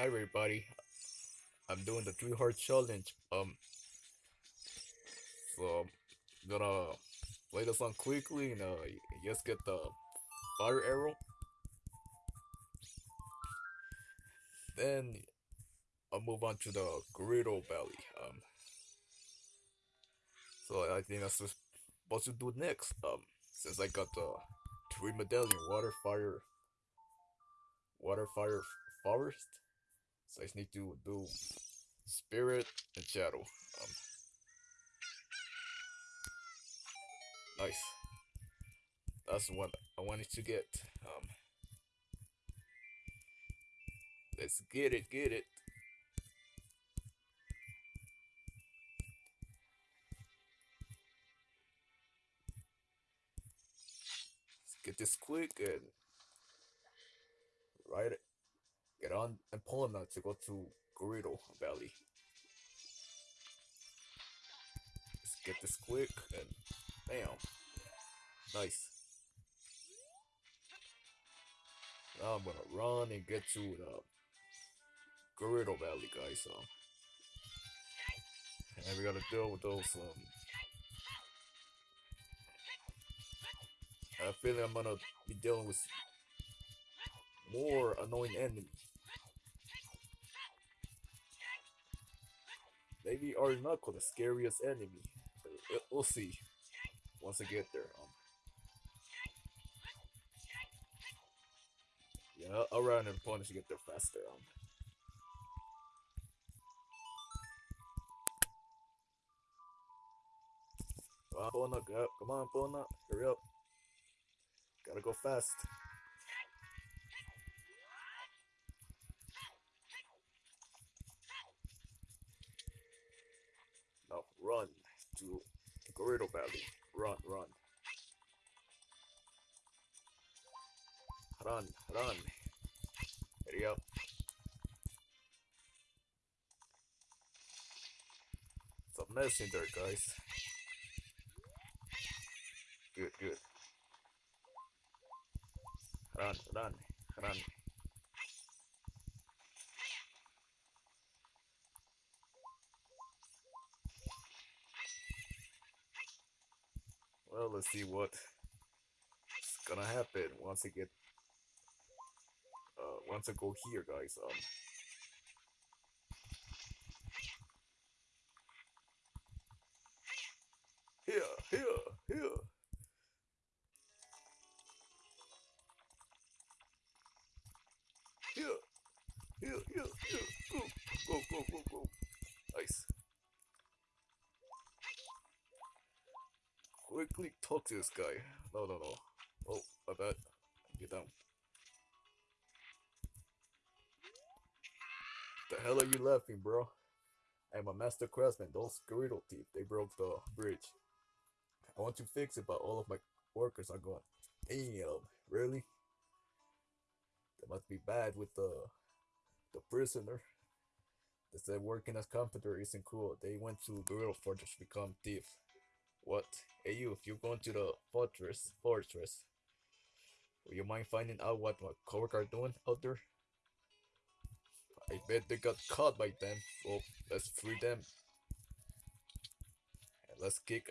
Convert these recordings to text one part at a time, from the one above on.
Hi everybody, I'm doing the three heart challenge. Um, so I'm gonna play the song quickly and uh, just get the fire arrow. Then I'll move on to the Gorilla Valley. Um, so I think that's what to do next. Um, since I got the three medallion, water, fire, water, fire, forest. So I just need to do spirit and shadow. Um, nice. That's what I wanted to get. Um, let's get it, get it. Let's get this quick and right on and out to go to Gorilla Valley. Let's get this quick and bam. Nice. Now I'm gonna run and get to the Gorilla Valley, guys. Um, and we gotta deal with those. Um, I feel I'm gonna be dealing with more annoying enemies. Maybe Arnako the scariest enemy. We'll see once I get there. Um, yeah, I'll run and punish to get there faster. Um, come on, Epona, go, come on, Epona, hurry up. Gotta go fast. Run to Gorilla Valley. Run, run. Run, run. Hurry up. It's a mess in there, guys. Good, good. Run, run, run. Well, let's see what is gonna happen once I get uh once I go here guys. Um quickly talk to this guy. No, no, no. Oh, my bad. Get down. The hell are you laughing, bro? I'm a master craftsman. Those Gorilla teeth, they broke the bridge. I want to fix it, but all of my workers are gone. Damn, really? That must be bad with the the prisoner. They said working as carpenter isn't cool. They went to Gorilla Fortress to become thief. What? Hey you, if you're going to the fortress, fortress, will you mind finding out what my coworker are doing out there? I bet they got caught by them. Well, let's free them. And let's kick,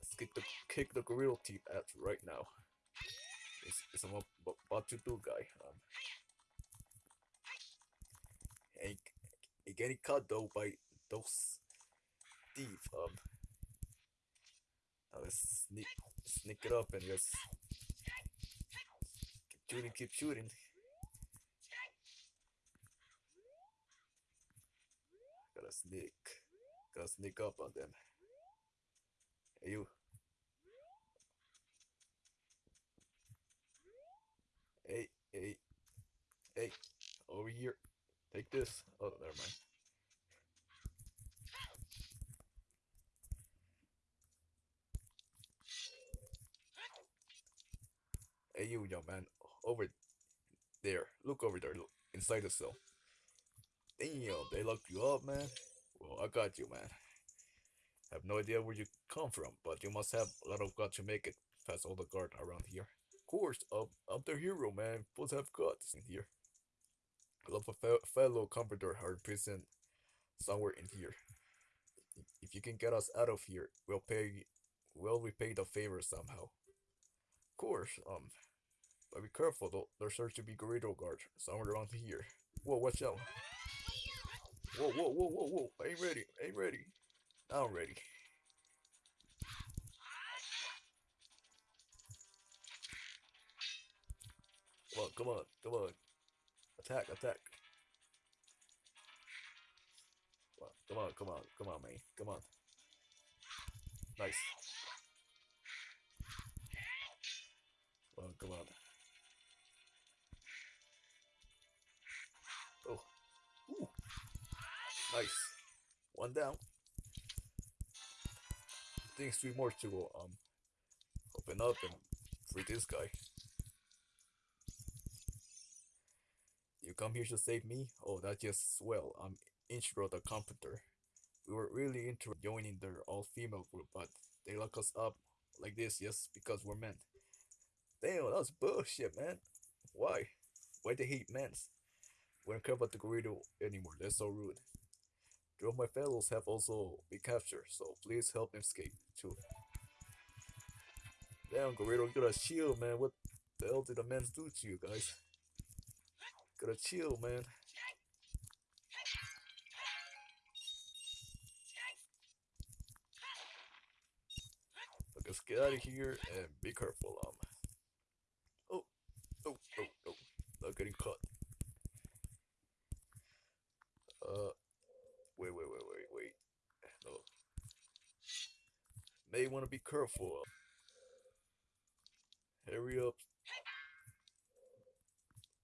let's kick the kick the gorilla teeth out right now. It's, it's I'm about to do, guy. Um, ain't, ain't getting caught though by those thieves. Um. Now let's sneak, sneak it up and just keep shooting, keep shooting. Gotta sneak, gotta sneak up on them. Hey you. Hey, hey, hey, over here. Take this. Oh, never mind. Hey, you, young man, over there. Look over there. Inside the cell. Damn, they locked you up, man. Well, I got you, man. I have no idea where you come from, but you must have a lot of guts to make it past all the guard around here. Of course, I'm, I'm the hero, man. To have guts in here. I love a fe- fellow comforter are present somewhere in here. If you can get us out of here, we'll pay. We'll repay the favor somehow. Of course. Um, but be careful though. There's sure to be Gerudo guards somewhere around here. Whoa, watch out! Whoa, whoa, whoa, whoa, whoa! Ain't ready. Ain't ready. Now I'm ready. Come on, come on, come on. Attack, attack. Come on, come on, come on, come on, man. Come on. Nice. One down. I think three more to go. Um, open up and free this guy. You come here to save me? Oh, that's just swell. I'm Ichiro the Comforter. We were really into joining their all-female group, but they lock us up like this just because we're men. Damn, that's bullshit, man. Why? Why they hate men? We don't care about the Gerudo anymore. They're so rude. Two of my fellows have also been captured, so please help them escape too. Damn, Gerudo, gotta chill, man. What the hell did the men do to you guys? Gotta chill, man. Let's get out of here and be careful. Um. Oh, oh, oh, oh! Not getting caught. Uh, wait, wait, wait, wait, wait. No. May want to be careful. Hurry up.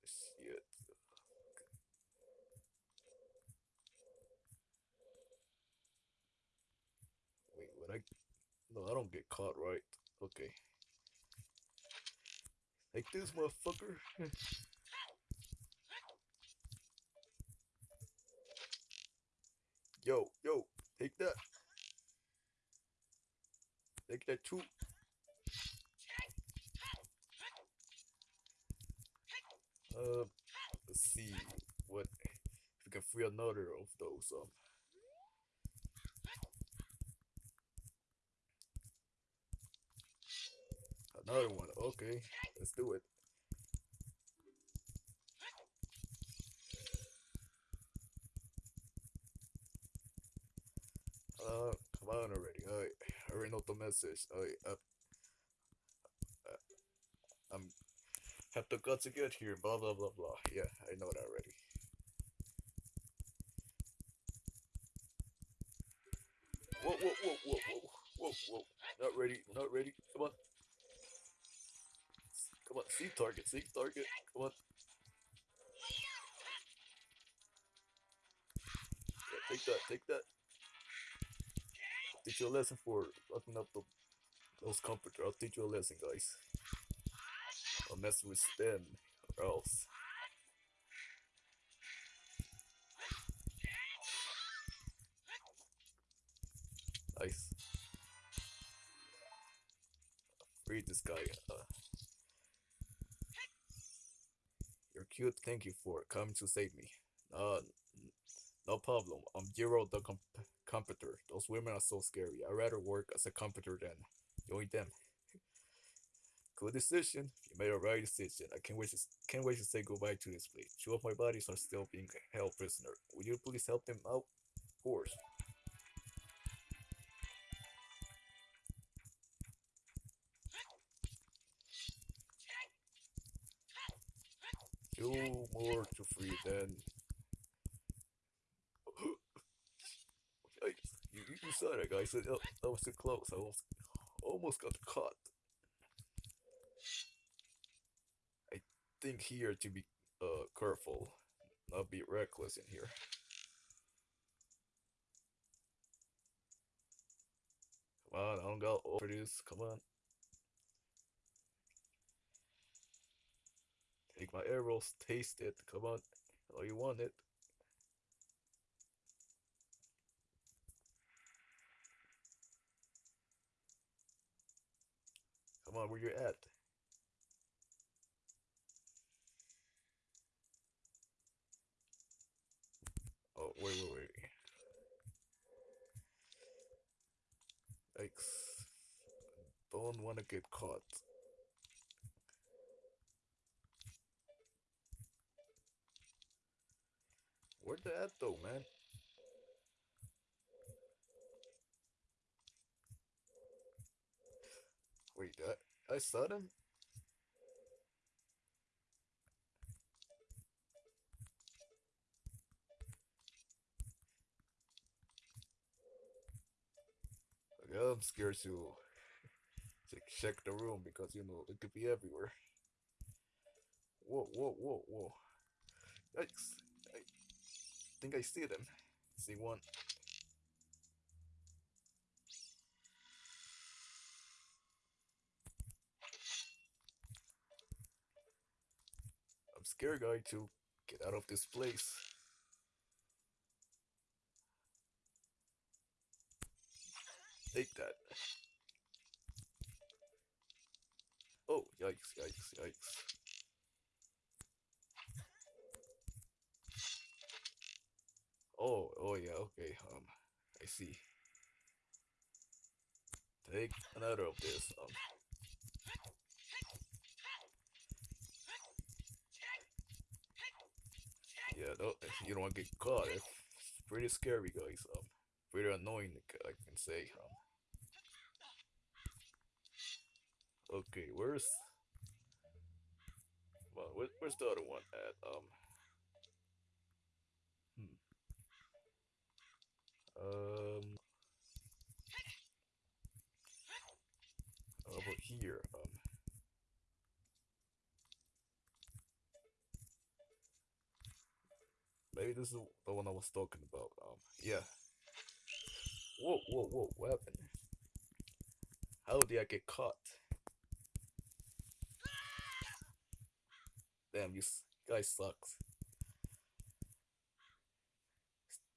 Shit. Wait, when I no, I don't get caught, right? Okay. Like this, motherfucker. yo, yo, take that. Take that too. Uh, let's see what if we can free another of those. Um, Another one. Okay, let's do it. Already know the uh, uh, I'm have the guts to get here. Blah blah blah blah. Yeah, I know that already. Whoa whoa whoa whoa whoa whoa whoa! Not ready. Not ready. Come on. Come on, see target, see target. Come on. Yeah, take that, take that. You a lesson for locking up the, those comforter. I'll teach you a lesson, guys. I'll mess with them or else. Nice. Read this guy. Uh, you're cute. Thank you for coming to save me. Uh, no problem. I'm Jiro the comp- comforter. Those women are so scary. I'd rather work as a comforter than join them. Good decision. You made a right decision. I can't wait to can't wait to say goodbye to this place. Two of my bodies are still being held prisoner. Would you please help them out? Of course. Two more to free then. Yikes. You guys. That, was too close. I almost, almost got caught. I think here to be uh careful, not be reckless in here. Come on, I don't got over this. Come on. Take my arrows, taste it. Come on. Oh, you want it. Come on, where you at? Oh, wait, wait, wait. Yikes. Don't want to get caught. Where that though, man? I, them? Yeah, I'm scared to check the room because you know it could be everywhere. Whoa, whoa, whoa, whoa! Yikes! I think I see them. See one. I'm scared, guy, to get out of this place. Take that. Oh, yikes, yikes, yikes. Oh, oh yeah, okay, um, I see. Take another of this, um. Yeah, no, you don't want to get caught. It's pretty scary, guys. Um, pretty annoying, I can say. Um, Okay, where's well, where, where's the other one at? Um, hmm. Um, over here. Um, this is the one I was talking about. Um, yeah. Whoa, whoa, whoa! What happened? How did I get caught? Damn, you guy sucks.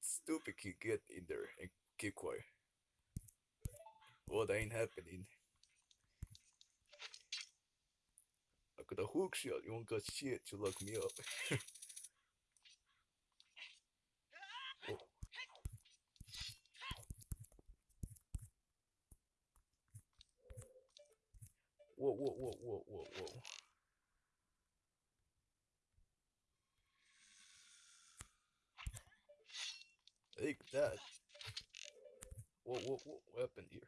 Stupid kid, get in there and keep quiet. Well, ain't happening. I got a hook shot, you won't got shit to lock me up. whoa, whoa, whoa, whoa, whoa, whoa. Take that. Whoa, whoa, whoa, what happened here?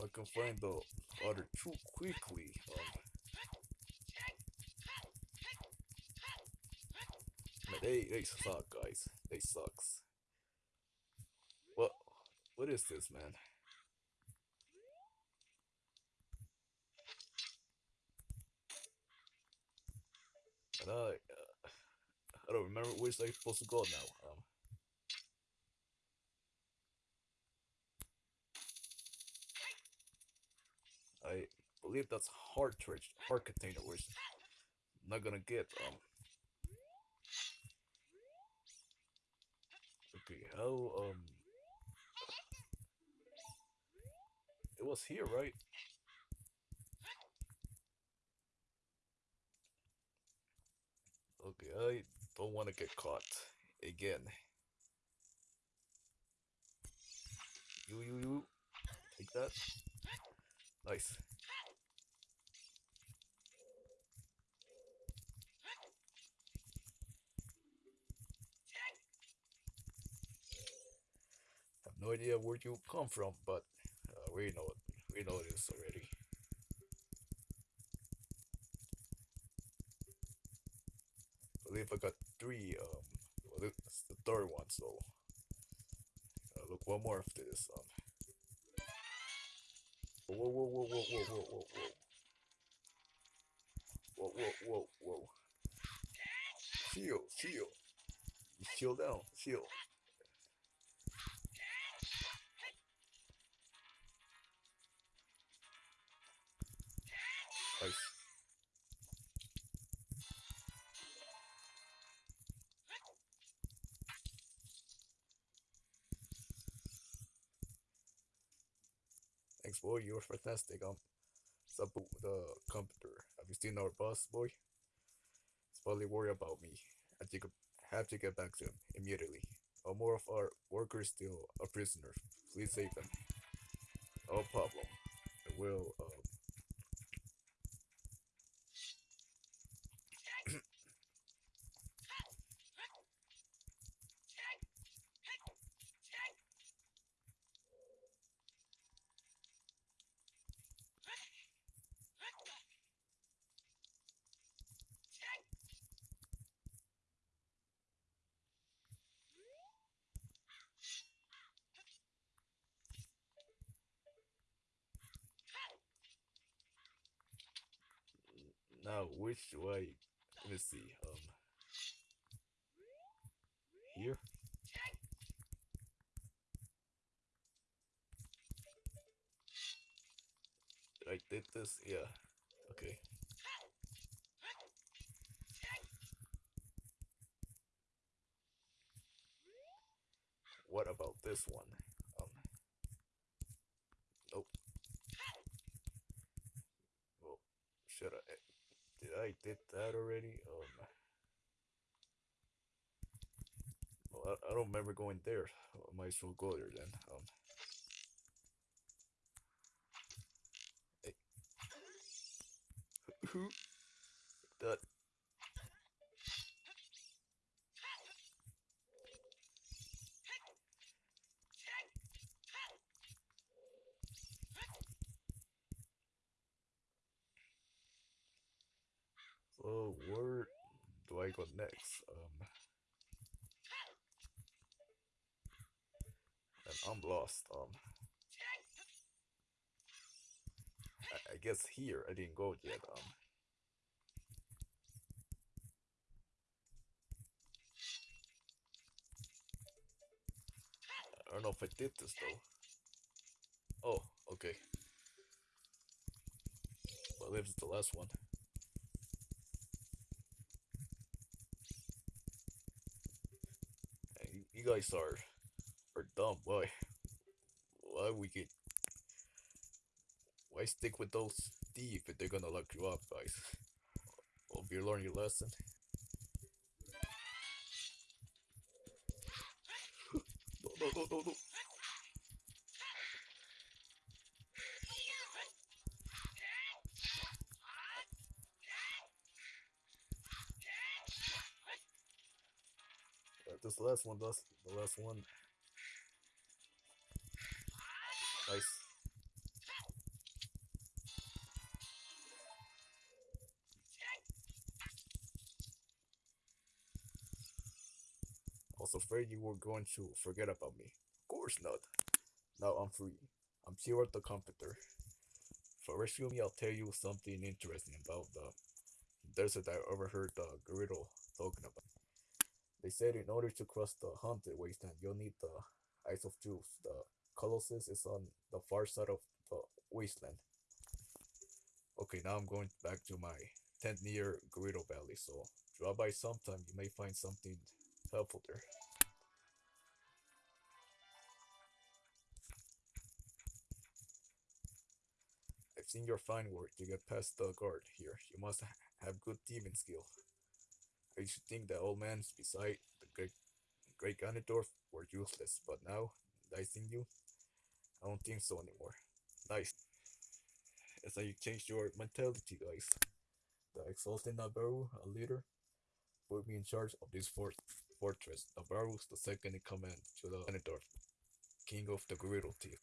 Fucking flame though other two quickly, um, they they suck, guys. They sucks. What? What is this, man? And I, uh, I don't remember which I'm supposed to go now. Um, I believe that's heart torch, heart container, which I'm not gonna get. Um. Okay, how um. It was here, right? Okay, I don't want to get caught again. You, you, you. Take that. Nice. no idea where you come from, but uh, we know it. We know this already. I believe I got three. Um, well, it's the third one, so I'll look one more after this one. Whoa, whoa, whoa, whoa, whoa, whoa, whoa, whoa. Whoa, whoa, whoa, whoa. Shield, shield. Shield down, shield. Boy. You were fantastic. Um, Sabu, the computer. Have you seen our boss, boy? He's probably worried about me. I think I have to get back to him immediately. Or more of our workers still a prisoner. Please save them. No problem. I will, um... Now, which way? Let me see, um... Here? I did this? Yeah. Okay. What about this one? Um. Nope. Well, should I? Did I did that already? Um. Well, I, I don't remember going there. I might as well go there then. Um. Hey. Who? That. So where do I go next? Um, and I'm lost. Um, I, I guess here I didn't go yet. Um, I don't know if I did this though. Oh, okay. Well, this is the last one. Guys are are dumb. Why? Why we get? Why stick with those thieves if they're gonna lock you up, guys? Hope you learn your lesson. No, no, no, no, no. Last one does the last one. Nice. I was afraid you were going to forget about me. Of course not. Now I'm free. I'm pure the comforter. For rescue me, I'll tell you something interesting about the desert I overheard the griddle talking about. They said in order to cross the haunted wasteland, you'll need the Eyes of Truth. The Colossus is on the far side of the wasteland. Okay, now I'm going back to my tent near Gerudo Valley, so drop by sometime. You may find something helpful there. I've seen your fine work to get past the guard here. You must have good thieving skill. I to think that old mans beside the great great Ganondorf were useless, but now, dicing you, I don't think so anymore. Nice. It's like you changed your mentality, guys. The exalted Nabooru, a leader, put me in charge of this fort fortress. Nabooru's the second in command to the Ganondorf, king of the Gerudo Thief.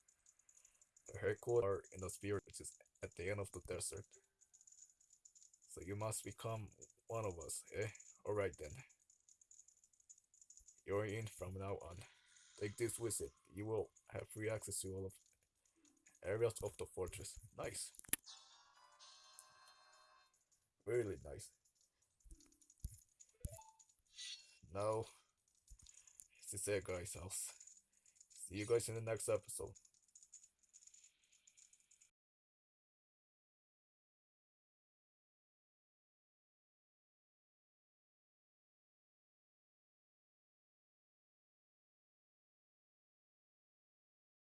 The headquarters are in the sphere which is at the end of the desert. So you must become one of us, eh? Alright then. You're in from now on. Take this with it. You will have free access to all of areas of the fortress. Nice. Really nice. Now, this is it, guys. I'll see you guys in the next episode.